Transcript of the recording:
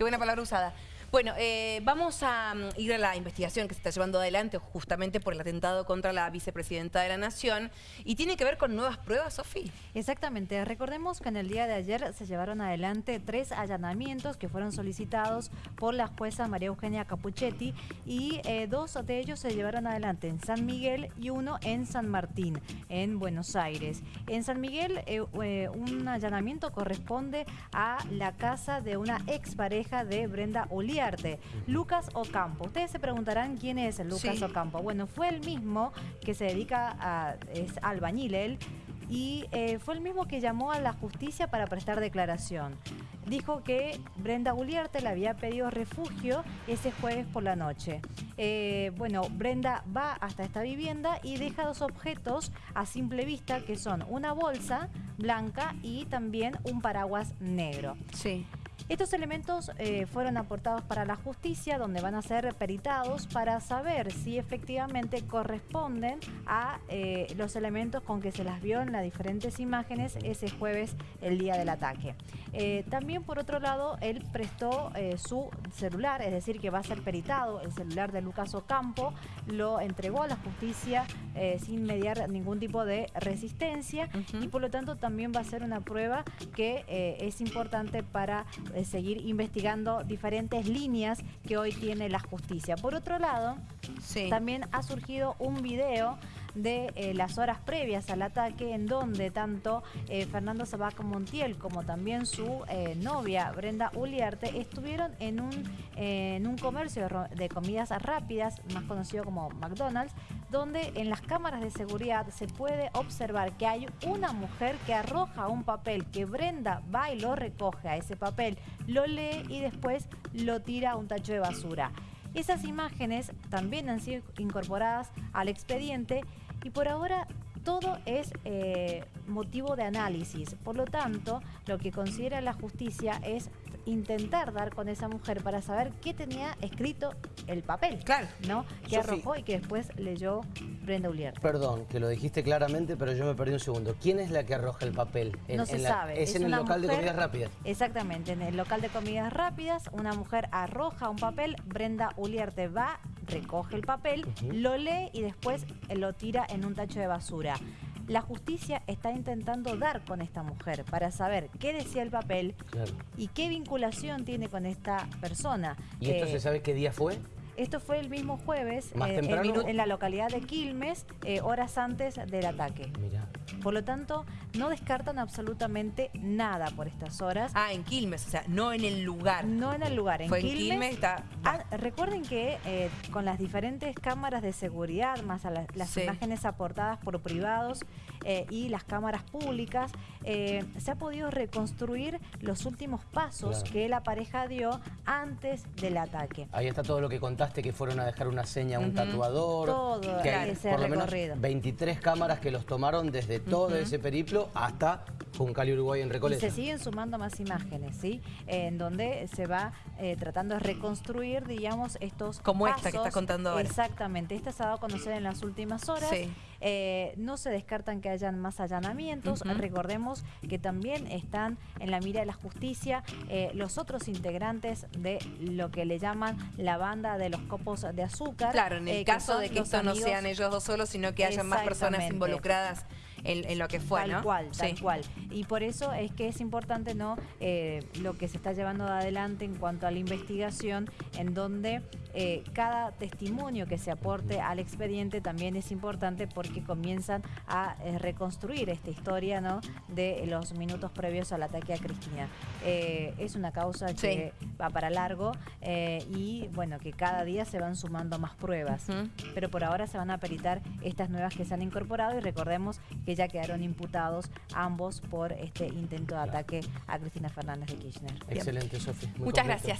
Qué buena palabra usada. Bueno, eh, vamos a mm, ir a la investigación que se está llevando adelante justamente por el atentado contra la vicepresidenta de la Nación y tiene que ver con nuevas pruebas, Sofía. Exactamente. Recordemos que en el día de ayer se llevaron adelante tres allanamientos que fueron solicitados por la jueza María Eugenia Capuchetti y eh, dos de ellos se llevaron adelante en San Miguel y uno en San Martín, en Buenos Aires. En San Miguel eh, un allanamiento corresponde a la casa de una expareja de Brenda Lucas Ocampo. Ustedes se preguntarán quién es Lucas Ocampo. Bueno, fue el mismo que se dedica a... es albañil él, y eh, fue el mismo que llamó a la justicia para prestar declaración. Dijo que Brenda Guliarte le había pedido refugio ese jueves por la noche. Eh, bueno, Brenda va hasta esta vivienda y deja dos objetos a simple vista que son una bolsa blanca y también un paraguas negro. Sí. Estos elementos eh, fueron aportados para la justicia, donde van a ser peritados para saber si efectivamente corresponden a eh, los elementos con que se las vio en las diferentes imágenes ese jueves, el día del ataque. Eh, también, por otro lado, él prestó su celular, es decir, que va a ser peritado el celular de Lucas Ocampo, lo entregó a la justicia sin mediar ningún tipo de resistencia y por lo tanto también va a ser una prueba que es importante para seguir investigando diferentes líneas que hoy tiene la justicia. Por otro lado, también ha surgido un video de eh, las horas previas al ataque en donde tanto eh, Fernando Sabac Montiel como también su eh, novia Brenda Uliarte estuvieron en un, en un comercio de comidas rápidas, más conocido como McDonald's, donde en las cámaras de seguridad se puede observar que hay una mujer que arroja un papel, que Brenda va y lo recoge a ese papel, lo lee y después lo tira a un tacho de basura. Esas imágenes también han sido incorporadas al expediente y por ahora todo es eh, motivo de análisis. Por lo tanto, lo que considera la justicia es intentar dar con esa mujer para saber qué tenía escrito el papel. Claro. ¿No? Que arrojó y que después leyó Brenda Ulier. Perdón, que lo dijiste claramente, pero yo me perdí un segundo. ¿Quién es la que arroja el papel? no se sabe. Es, en el local de comidas rápidas. Exactamente, en el local de comidas rápidas, una mujer arroja un papel, Brenda Ulierte va, recoge el papel, lo lee y después lo tira en un tacho de basura. La justicia está intentando dar con esta mujer para saber qué decía el papel y qué vinculación tiene con esta persona. ¿Y esto se eh, sabe qué día fue? Esto fue el mismo jueves eh, en, la localidad de Quilmes, eh, horas antes del ataque. Por lo tanto, no descartan absolutamente nada por estas horas. Ah, en Quilmes, o sea, no en el lugar. No en el lugar, en Fue Quilmes. En Quilmes está... Ah, recuerden que eh, con las diferentes cámaras de seguridad, más a las imágenes aportadas por privados y las cámaras públicas, se ha podido reconstruir los últimos pasos que la pareja dio antes del ataque. Ahí está todo lo que contaste que fueron a dejar una seña a un tatuador. Todo que hay, por lo menos 23 cámaras que los tomaron desde todo ese periplo hasta Juncal Uruguay en Recoleta. Y se siguen sumando más imágenes, ¿sí? En donde se va eh, tratando de reconstruir, digamos, estos Como esta que estás contando ahora. Exactamente. Esta se ha dado a conocer en las últimas horas. Eh, no se descartan que hayan más allanamientos. Recordemos que también están en la mira de la justicia eh, los otros integrantes de lo que le llaman la banda de los copos de azúcar. Claro, en el caso de que esto no sean ellos dos solos, sino que haya más personas involucradas en, lo que fue, Tal cual, tal cual. Y por eso es que es importante no eh, lo que se está llevando adelante en cuanto a la investigación, en donde eh, cada testimonio que se aporte al expediente también es importante porque comienzan a eh, reconstruir esta historia ¿no? de los minutos previos al ataque a Cristina. es una causa que va para largo y bueno, que cada día se van sumando más pruebas. Pero por ahora se van a peritar estas nuevas que se han incorporado y recordemos que que ya quedaron imputados ambos por este intento de ataque a Cristina Fernández de Kirchner. Excelente, Sofía. Muchas gracias.